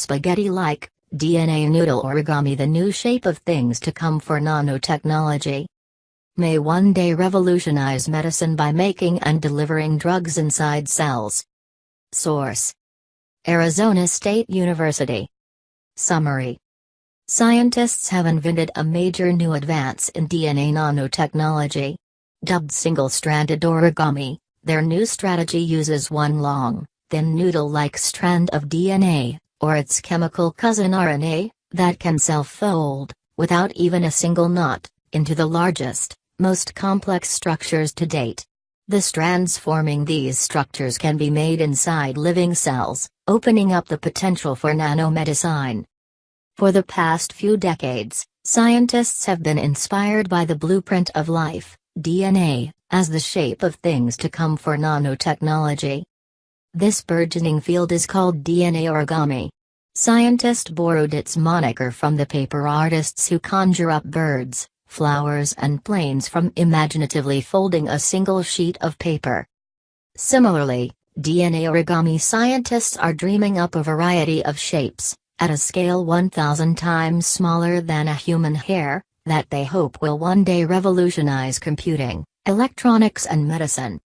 spaghetti-like, DNA noodle origami the new shape of things to come for nanotechnology. May one day revolutionize medicine by making and delivering drugs inside cells. Source Arizona State University. Summary Scientists have invented a major new advance in DNA nanotechnology. Dubbed single-stranded origami, their new strategy uses one long, thin noodle-like strand of DNA, or its chemical cousin RNA, that can self-fold, without even a single knot, into the largest, most complex structures to date. The strands forming these structures can be made inside living cells, opening up the potential for nanomedicine. For the past few decades, scientists have been inspired by the blueprint of life, DNA, as the shape of things to come for nanotechnology. This burgeoning field is called DNA origami. Scientists borrowed its moniker from the paper artists who conjure up birds, flowers and planes from imaginatively folding a single sheet of paper. Similarly, DNA origami scientists are dreaming up a variety of shapes, at a scale 1000 times smaller than a human hair, that they hope will one day revolutionize computing, electronics and medicine.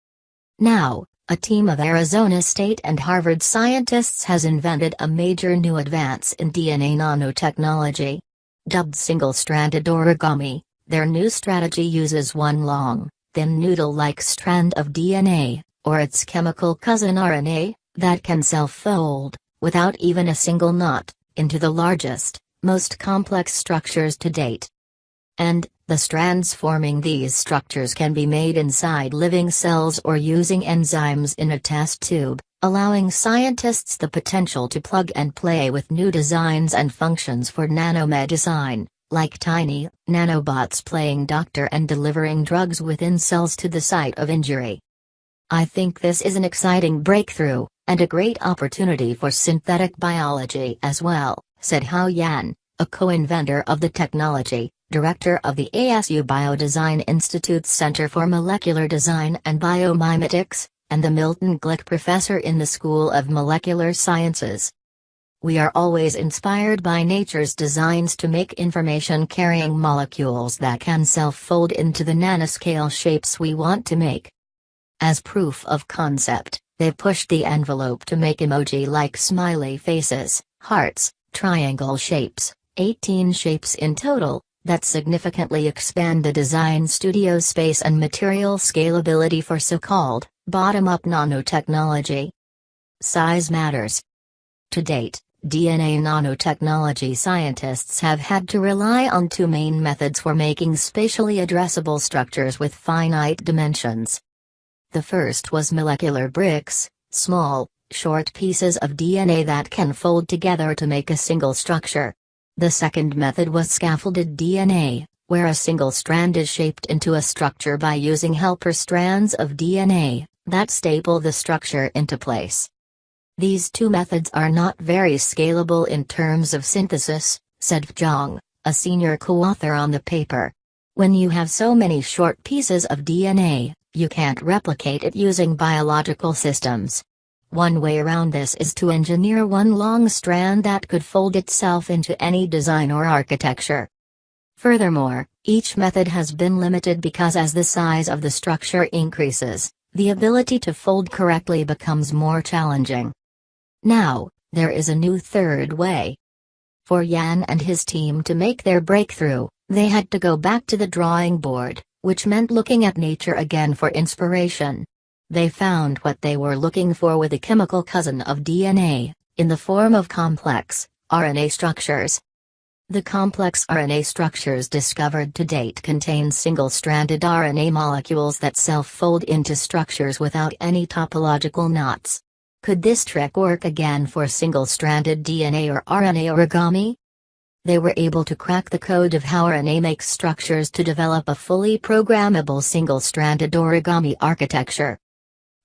Now, a team of Arizona State and Harvard scientists has invented a major new advance in DNA nanotechnology. Dubbed single-stranded origami, their new strategy uses one long, thin noodle-like strand of DNA, or its chemical cousin RNA, that can self-fold, without even a single knot, into the largest, most complex structures to date. And, the strands forming these structures can be made inside living cells or using enzymes in a test tube, allowing scientists the potential to plug and play with new designs and functions for nanomedicine, like tiny, nanobots playing doctor and delivering drugs within cells to the site of injury. I think this is an exciting breakthrough, and a great opportunity for synthetic biology as well, said Hao Yan, a co-inventor of the technology, director of the ASU Biodesign Institute's Center for Molecular Design and Biomimetics, and the Milton Glick Professor in the School of Molecular Sciences. We are always inspired by nature's designs to make information-carrying molecules that can self-fold into the nanoscale shapes we want to make. As proof of concept, they pushed the envelope to make emoji-like smiley faces, hearts, triangle shapes, 18 shapes in total, that significantly expand the design studio space and material scalability for so-called, bottom-up nanotechnology. Size matters. To date, DNA nanotechnology scientists have had to rely on two main methods for making spatially addressable structures with finite dimensions. The first was molecular bricks, small, short pieces of DNA that can fold together to make a single structure. The second method was scaffolded DNA, where a single strand is shaped into a structure by using helper strands of DNA that staple the structure into place. These two methods are not very scalable in terms of synthesis, said Zhang, a senior co-author on the paper. When you have so many short pieces of DNA, you can't replicate it using biological systems. One way around this is to engineer one long strand that could fold itself into any design or architecture. Furthermore, each method has been limited because as the size of the structure increases, the ability to fold correctly becomes more challenging. Now, there is a new third way. For Yan and his team to make their breakthrough, they had to go back to the drawing board which meant looking at nature again for inspiration. They found what they were looking for with a chemical cousin of DNA, in the form of complex, RNA structures. The complex RNA structures discovered to date contain single-stranded RNA molecules that self-fold into structures without any topological knots. Could this trick work again for single-stranded DNA or RNA origami? they were able to crack the code of how RNA makes structures to develop a fully programmable single-stranded origami architecture.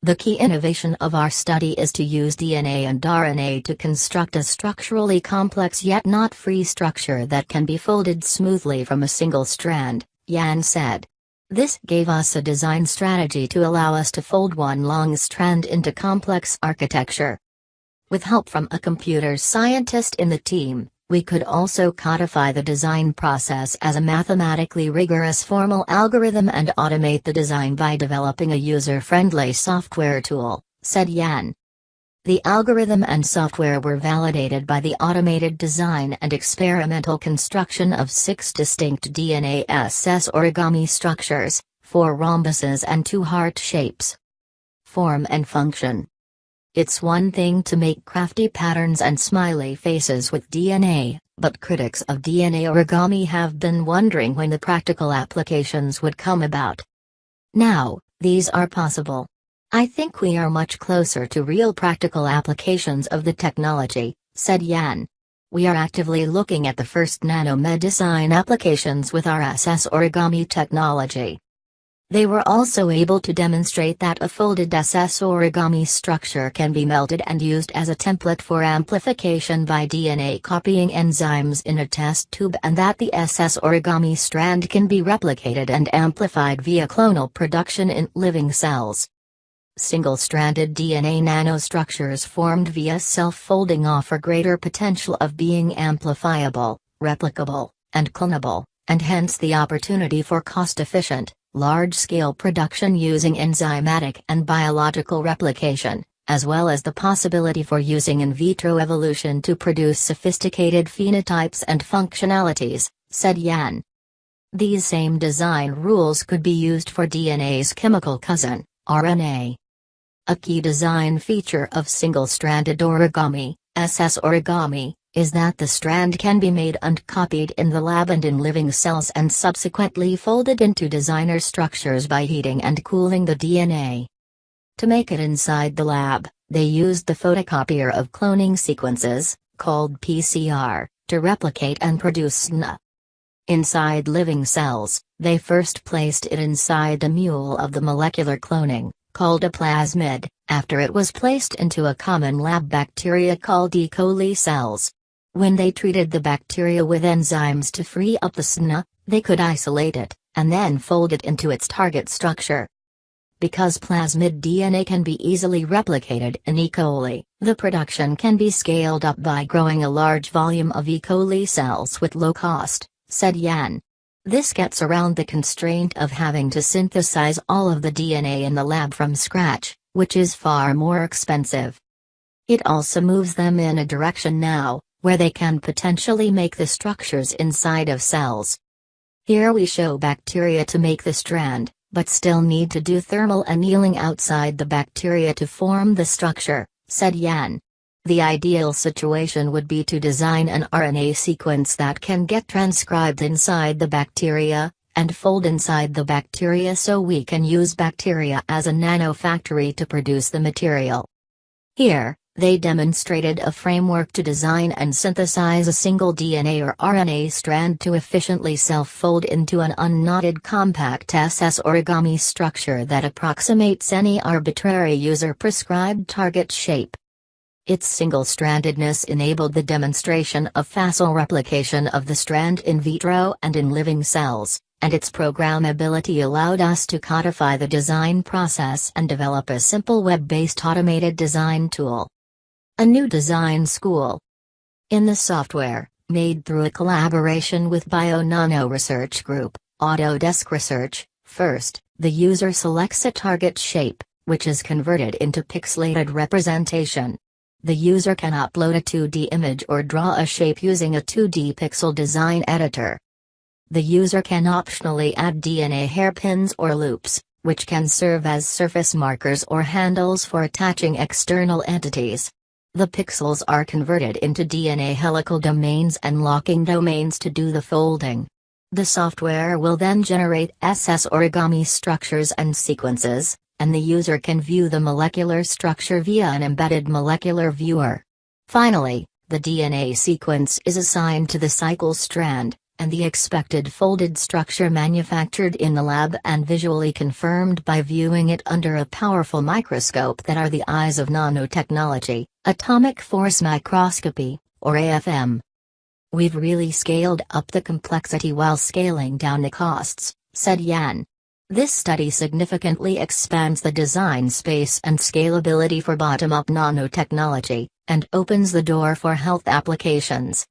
The key innovation of our study is to use DNA and RNA to construct a structurally complex yet knot free structure that can be folded smoothly from a single strand, Yan said. This gave us a design strategy to allow us to fold one long strand into complex architecture. With help from a computer scientist in the team, we could also codify the design process as a mathematically rigorous formal algorithm and automate the design by developing a user-friendly software tool, said Yan. The algorithm and software were validated by the automated design and experimental construction of six distinct DNA SS origami structures, four rhombuses and two heart shapes. Form and function it's one thing to make crafty patterns and smiley faces with DNA, but critics of DNA origami have been wondering when the practical applications would come about. Now, these are possible. I think we are much closer to real practical applications of the technology, said Yan. We are actively looking at the first nanomedicine applications with our SS origami technology. They were also able to demonstrate that a folded SS origami structure can be melted and used as a template for amplification by DNA copying enzymes in a test tube and that the SS origami strand can be replicated and amplified via clonal production in living cells. Single-stranded DNA nanostructures formed via self-folding offer greater potential of being amplifiable, replicable, and clonable, and hence the opportunity for cost-efficient, large-scale production using enzymatic and biological replication, as well as the possibility for using in vitro evolution to produce sophisticated phenotypes and functionalities, said Yan. These same design rules could be used for DNA's chemical cousin, RNA. A key design feature of single-stranded origami, SS origami, is that the strand can be made and copied in the lab and in living cells and subsequently folded into designer structures by heating and cooling the DNA. To make it inside the lab, they used the photocopier of cloning sequences, called PCR, to replicate and produce SNA. Inside living cells, they first placed it inside the mule of the molecular cloning, called a plasmid, after it was placed into a common lab bacteria called E. coli cells. When they treated the bacteria with enzymes to free up the SNA, they could isolate it, and then fold it into its target structure. Because plasmid DNA can be easily replicated in E. coli, the production can be scaled up by growing a large volume of E. coli cells with low cost, said Yan. This gets around the constraint of having to synthesize all of the DNA in the lab from scratch, which is far more expensive. It also moves them in a direction now, where they can potentially make the structures inside of cells. Here we show bacteria to make the strand, but still need to do thermal annealing outside the bacteria to form the structure, said Yan. The ideal situation would be to design an RNA sequence that can get transcribed inside the bacteria, and fold inside the bacteria so we can use bacteria as a nanofactory to produce the material. Here, they demonstrated a framework to design and synthesize a single DNA or RNA strand to efficiently self-fold into an unknotted compact SS origami structure that approximates any arbitrary user-prescribed target shape. Its single-strandedness enabled the demonstration of facile replication of the strand in vitro and in living cells, and its programmability allowed us to codify the design process and develop a simple web-based automated design tool. A new design school. In the software, made through a collaboration with BioNano Research Group, Autodesk Research, first, the user selects a target shape, which is converted into pixelated representation. The user can upload a 2D image or draw a shape using a 2D pixel design editor. The user can optionally add DNA hairpins or loops, which can serve as surface markers or handles for attaching external entities. The pixels are converted into DNA helical domains and locking domains to do the folding. The software will then generate SS origami structures and sequences, and the user can view the molecular structure via an embedded molecular viewer. Finally, the DNA sequence is assigned to the cycle strand, and the expected folded structure manufactured in the lab and visually confirmed by viewing it under a powerful microscope that are the eyes of nanotechnology, atomic force microscopy, or AFM. We've really scaled up the complexity while scaling down the costs, said Yan. This study significantly expands the design space and scalability for bottom up nanotechnology, and opens the door for health applications.